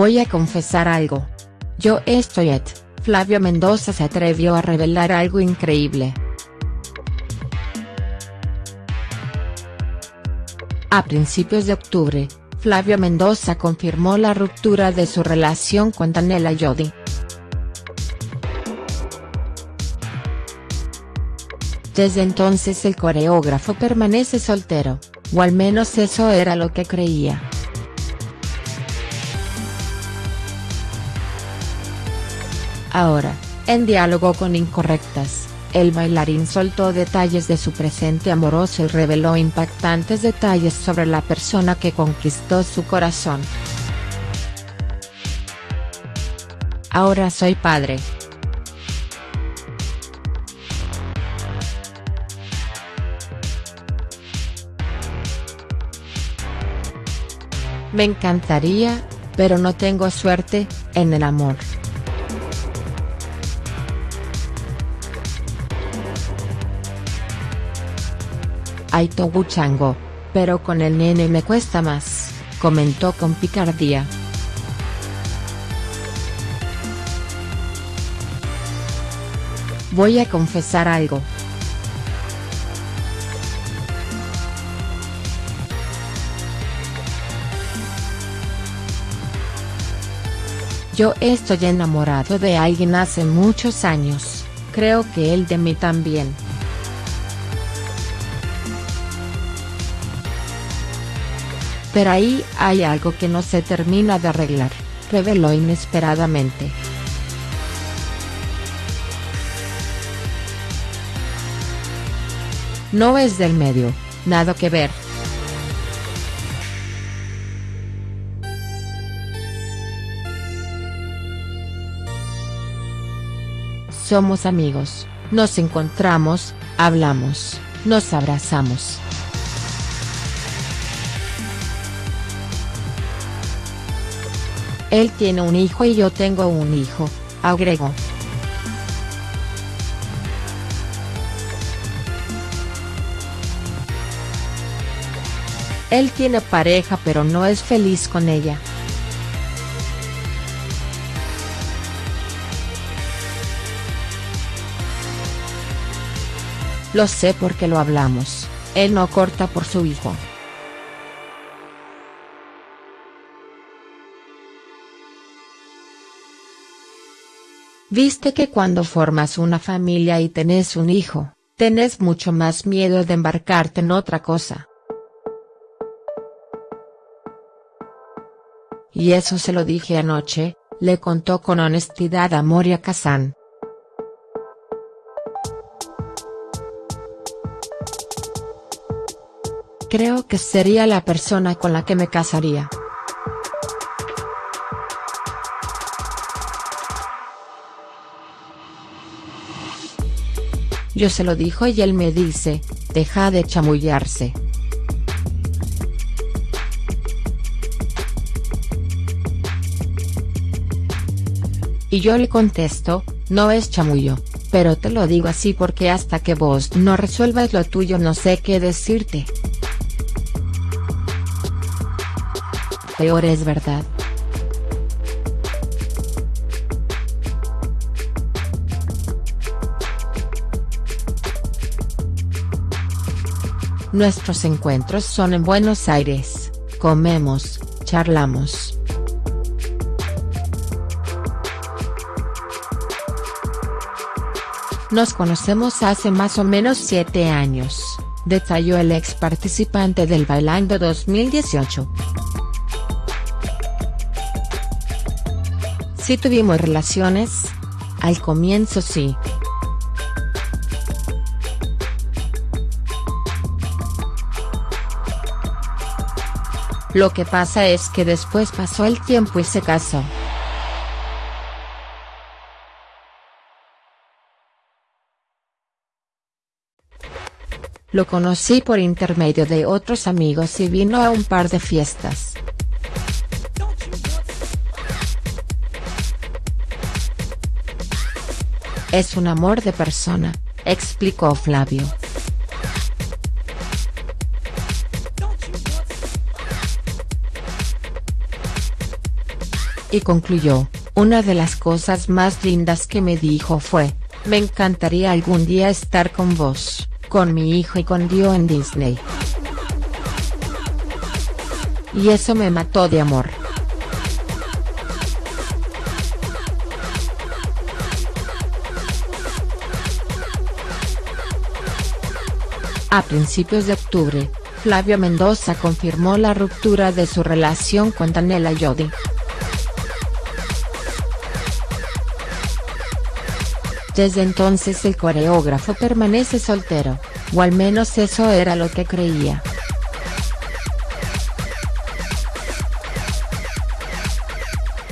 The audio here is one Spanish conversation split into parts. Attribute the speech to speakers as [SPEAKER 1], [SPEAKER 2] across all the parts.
[SPEAKER 1] Voy a confesar algo. Yo estoy et, Flavio Mendoza se atrevió a revelar algo increíble. A principios de octubre, Flavio Mendoza confirmó la ruptura de su relación con Daniela Jodi. Desde entonces el coreógrafo permanece soltero, o al menos eso era lo que creía. Ahora, en diálogo con Incorrectas, el bailarín soltó detalles de su presente amoroso y reveló impactantes detalles sobre la persona que conquistó su corazón. Ahora soy padre. Me encantaría, pero no tengo suerte, en el amor. Aito Chango, pero con el nene me cuesta más, comentó con picardía. Voy a confesar algo. Yo estoy enamorado de alguien hace muchos años, creo que él de mí también. Pero ahí hay algo que no se termina de arreglar, reveló inesperadamente. No es del medio, nada que ver. Somos amigos, nos encontramos, hablamos, nos abrazamos. Él tiene un hijo y yo tengo un hijo, agregó. Él tiene pareja pero no es feliz con ella. Lo sé porque lo hablamos, él no corta por su hijo. Viste que cuando formas una familia y tenés un hijo, tenés mucho más miedo de embarcarte en otra cosa. Y eso se lo dije anoche, le contó con honestidad a Moria Kazan. Creo que sería la persona con la que me casaría. Yo se lo dijo y él me dice, deja de chamullarse. Y yo le contesto, no es chamullo, pero te lo digo así porque hasta que vos no resuelvas lo tuyo no sé qué decirte. Peor es verdad. Nuestros encuentros son en Buenos Aires, comemos, charlamos. Nos conocemos hace más o menos siete años, detalló el ex participante del Bailando 2018. Si tuvimos relaciones? Al comienzo sí. Lo que pasa es que después pasó el tiempo y se casó. Lo conocí por intermedio de otros amigos y vino a un par de fiestas. Es un amor de persona, explicó Flavio. Y concluyó, una de las cosas más lindas que me dijo fue, me encantaría algún día estar con vos, con mi hijo y con Dio en Disney. Y eso me mató de amor. A principios de octubre, Flavio Mendoza confirmó la ruptura de su relación con Daniela Yodi. Desde entonces el coreógrafo permanece soltero, o al menos eso era lo que creía.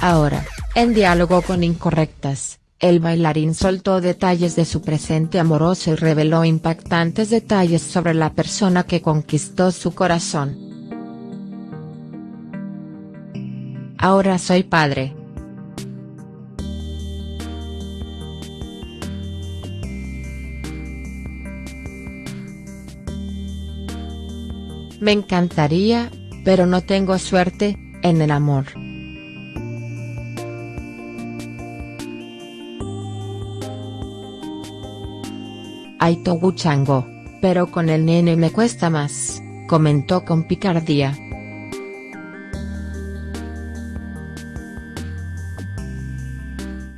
[SPEAKER 1] Ahora, en diálogo con Incorrectas, el bailarín soltó detalles de su presente amoroso y reveló impactantes detalles sobre la persona que conquistó su corazón. Ahora soy padre. Me encantaría, pero no tengo suerte, en el amor. Aito Chango, pero con el nene me cuesta más, comentó con picardía.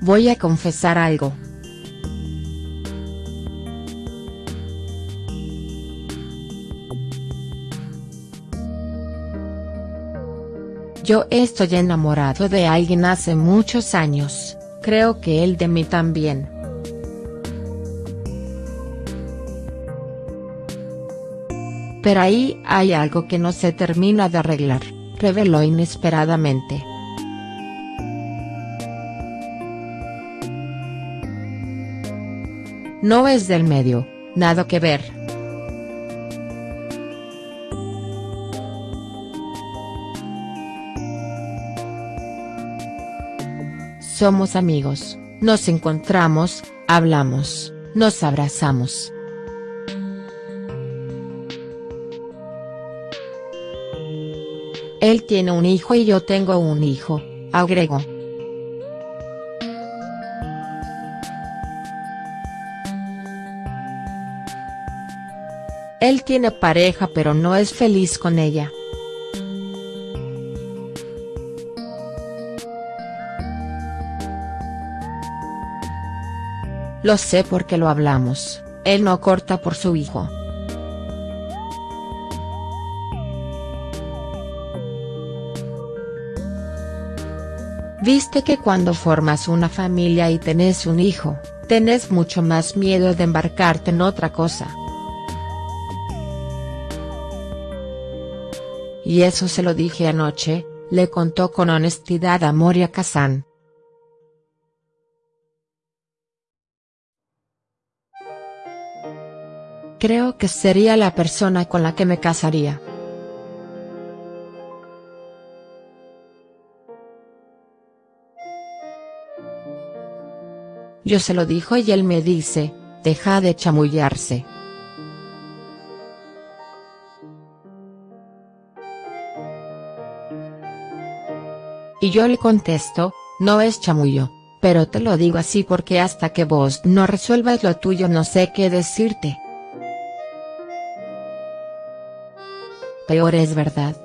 [SPEAKER 1] Voy a confesar algo. Yo estoy enamorado de alguien hace muchos años, creo que él de mí también. Pero ahí hay algo que no se termina de arreglar, reveló inesperadamente. No es del medio, nada que ver. Somos amigos, nos encontramos, hablamos, nos abrazamos. Él tiene un hijo y yo tengo un hijo, agregó. Él tiene pareja pero no es feliz con ella. Lo sé porque lo hablamos, él no corta por su hijo. Viste que cuando formas una familia y tenés un hijo, tenés mucho más miedo de embarcarte en otra cosa. Y eso se lo dije anoche, le contó con honestidad a Moria Kazan. Creo que sería la persona con la que me casaría. Yo se lo dijo y él me dice, deja de chamullarse. Y yo le contesto, no es chamullo, pero te lo digo así porque hasta que vos no resuelvas lo tuyo no sé qué decirte. Peor es verdad.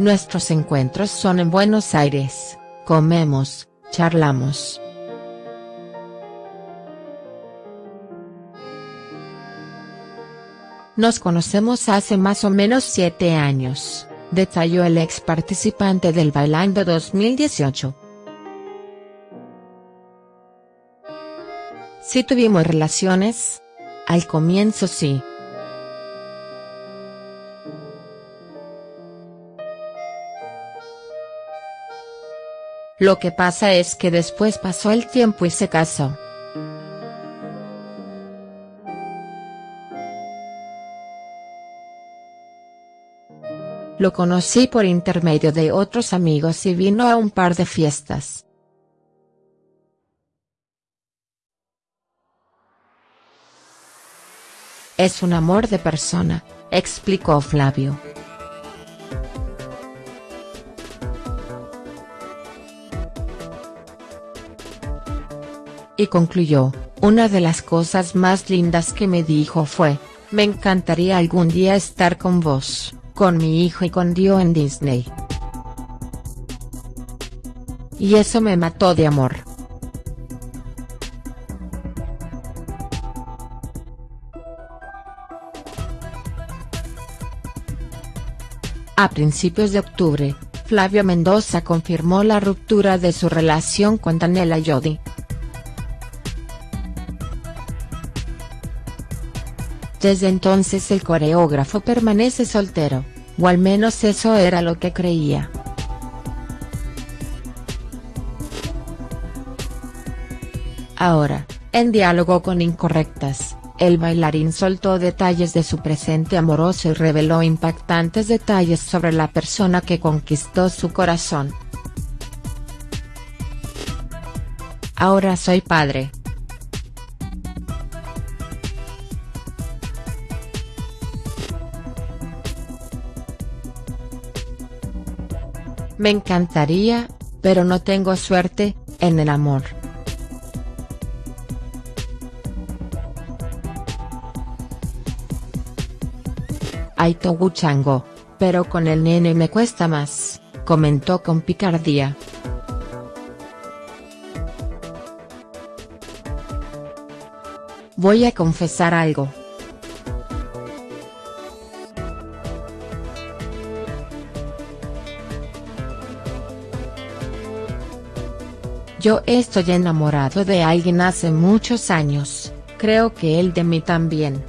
[SPEAKER 1] Nuestros encuentros son en Buenos Aires, comemos, charlamos. Nos conocemos hace más o menos siete años, detalló el ex participante del Bailando 2018. Si tuvimos relaciones? Al comienzo sí. Lo que pasa es que después pasó el tiempo y se casó. Lo conocí por intermedio de otros amigos y vino a un par de fiestas. Es un amor de persona, explicó Flavio. Y concluyó, una de las cosas más lindas que me dijo fue, me encantaría algún día estar con vos, con mi hijo y con Dio en Disney. Y eso me mató de amor. A principios de octubre, Flavio Mendoza confirmó la ruptura de su relación con Daniela Yodi. Desde entonces el coreógrafo permanece soltero, o al menos eso era lo que creía. Ahora, en diálogo con Incorrectas, el bailarín soltó detalles de su presente amoroso y reveló impactantes detalles sobre la persona que conquistó su corazón. Ahora soy padre, Me encantaría, pero no tengo suerte, en el amor. Hay chango, pero con el nene me cuesta más, comentó con picardía. Voy a confesar algo. Yo estoy enamorado de alguien hace muchos años, creo que él de mí también.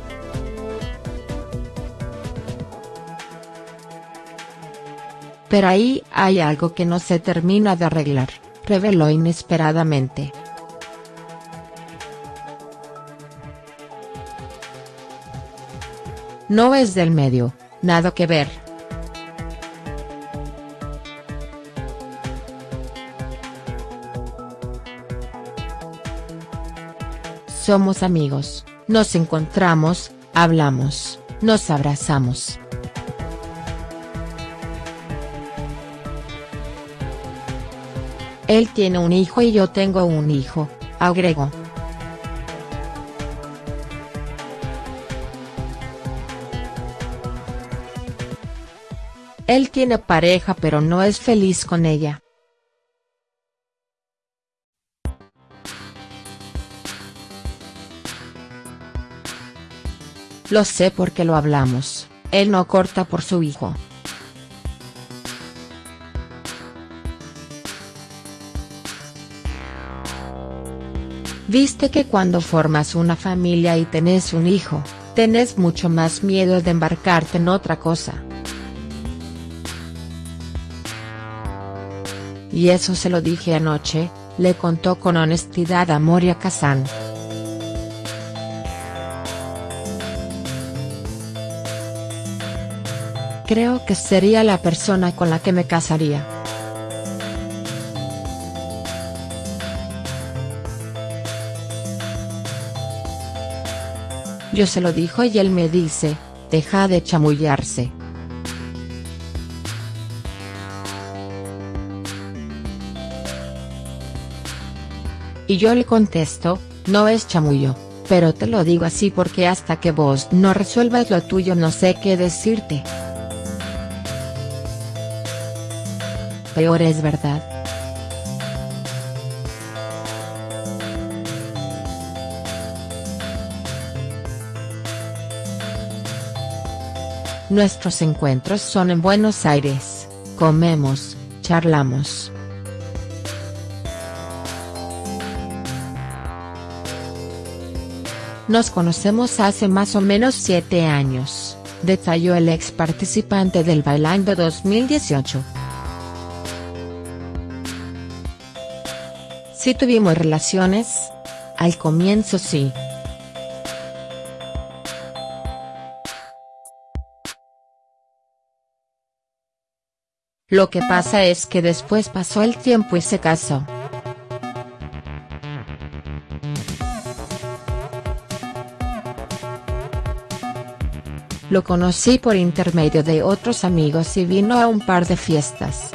[SPEAKER 1] Pero ahí hay algo que no se termina de arreglar, reveló inesperadamente. No es del medio, nada que ver. Somos amigos, nos encontramos, hablamos, nos abrazamos. Él tiene un hijo y yo tengo un hijo, agregó. Él tiene pareja pero no es feliz con ella. Lo sé porque lo hablamos, él no corta por su hijo. Viste que cuando formas una familia y tenés un hijo, tenés mucho más miedo de embarcarte en otra cosa. Y eso se lo dije anoche, le contó con honestidad a Moria Kazan. Creo que sería la persona con la que me casaría. Yo se lo dijo y él me dice, deja de chamullarse. Y yo le contesto, no es chamullo, pero te lo digo así porque hasta que vos no resuelvas lo tuyo no sé qué decirte. peor es verdad. Nuestros encuentros son en Buenos Aires, comemos, charlamos. Nos conocemos hace más o menos siete años, detalló el ex participante del Bailando 2018. Si tuvimos relaciones. Al comienzo sí. Lo que pasa es que después pasó el tiempo y se casó. Lo conocí por intermedio de otros amigos y vino a un par de fiestas.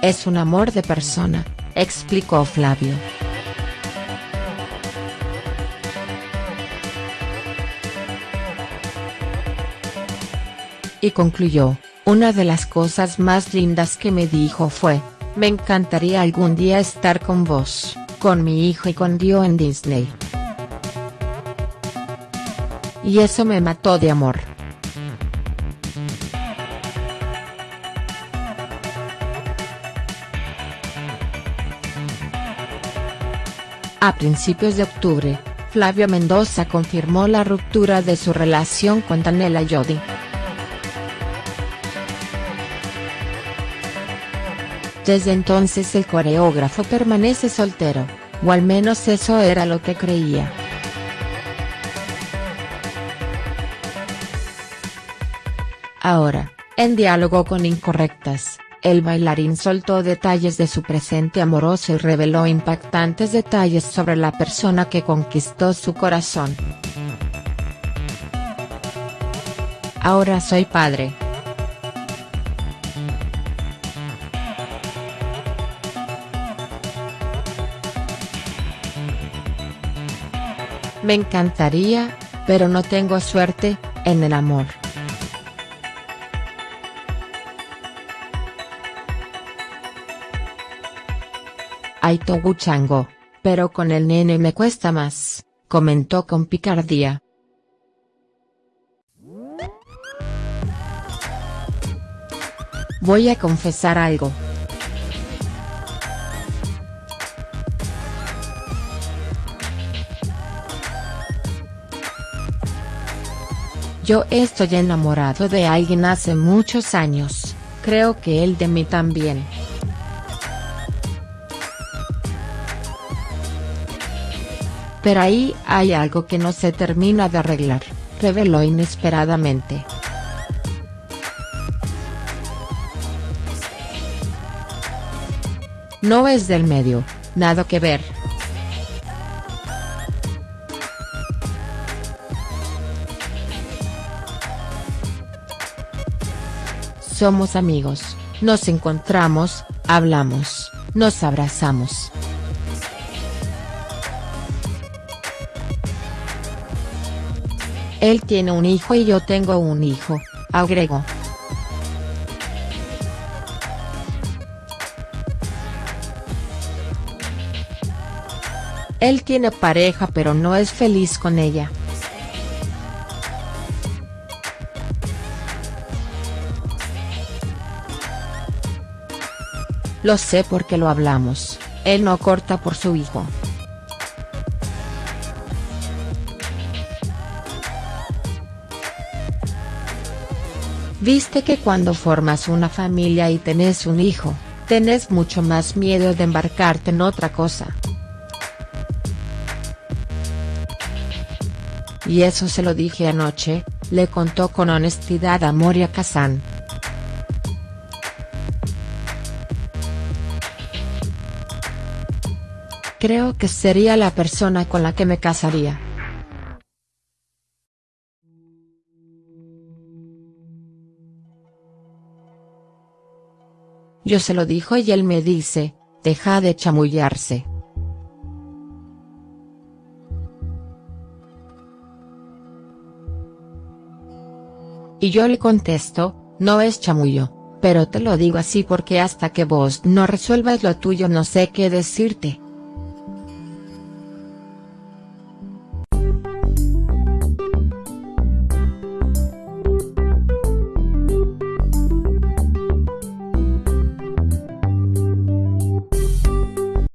[SPEAKER 1] Es un amor de persona, explicó Flavio. Y concluyó, una de las cosas más lindas que me dijo fue, me encantaría algún día estar con vos con mi hijo y con Dio en Disney. Y eso me mató de amor. A principios de octubre, Flavio Mendoza confirmó la ruptura de su relación con Daniela Jodi. Desde entonces el coreógrafo permanece soltero, o al menos eso era lo que creía. Ahora, en diálogo con Incorrectas, el bailarín soltó detalles de su presente amoroso y reveló impactantes detalles sobre la persona que conquistó su corazón. Ahora soy padre. Me encantaría, pero no tengo suerte, en el amor. Hay chango, pero con el nene me cuesta más, comentó con picardía. Voy a confesar algo. Yo estoy enamorado de alguien hace muchos años, creo que él de mí también. Pero ahí hay algo que no se termina de arreglar, reveló inesperadamente. No es del medio, nada que ver. Somos amigos, nos encontramos, hablamos, nos abrazamos. Él tiene un hijo y yo tengo un hijo, agregó. Él tiene pareja pero no es feliz con ella. Lo sé porque lo hablamos, él no corta por su hijo. Viste que cuando formas una familia y tenés un hijo, tenés mucho más miedo de embarcarte en otra cosa. Y eso se lo dije anoche, le contó con honestidad a Moria Kazan. Creo que sería la persona con la que me casaría. Yo se lo dijo y él me dice, deja de chamullarse. Y yo le contesto, no es chamullo, pero te lo digo así porque hasta que vos no resuelvas lo tuyo no sé qué decirte.